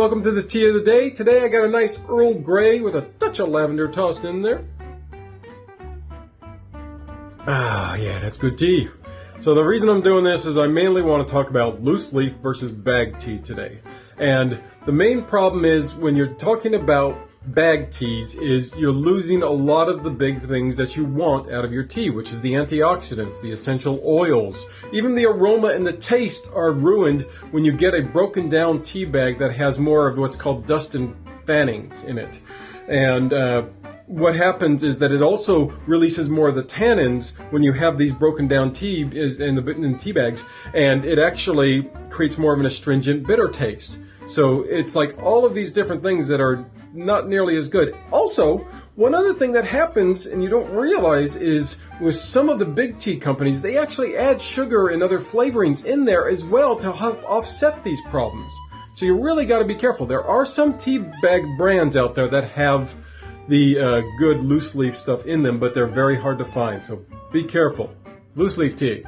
Welcome to the tea of the day. Today I got a nice Earl Grey with a touch of lavender tossed in there. Ah, yeah, that's good tea. So the reason I'm doing this is I mainly want to talk about loose leaf versus bag tea today. And the main problem is when you're talking about bag teas is you're losing a lot of the big things that you want out of your tea, which is the antioxidants, the essential oils. Even the aroma and the taste are ruined when you get a broken down tea bag that has more of what's called dust and fannings in it. And uh, what happens is that it also releases more of the tannins when you have these broken down tea in the in tea bags, and it actually creates more of an astringent, bitter taste. So it's like all of these different things that are not nearly as good. Also, one other thing that happens and you don't realize is with some of the big tea companies, they actually add sugar and other flavorings in there as well to help offset these problems. So you really got to be careful. There are some tea bag brands out there that have the uh, good loose leaf stuff in them, but they're very hard to find. So be careful. Loose leaf tea.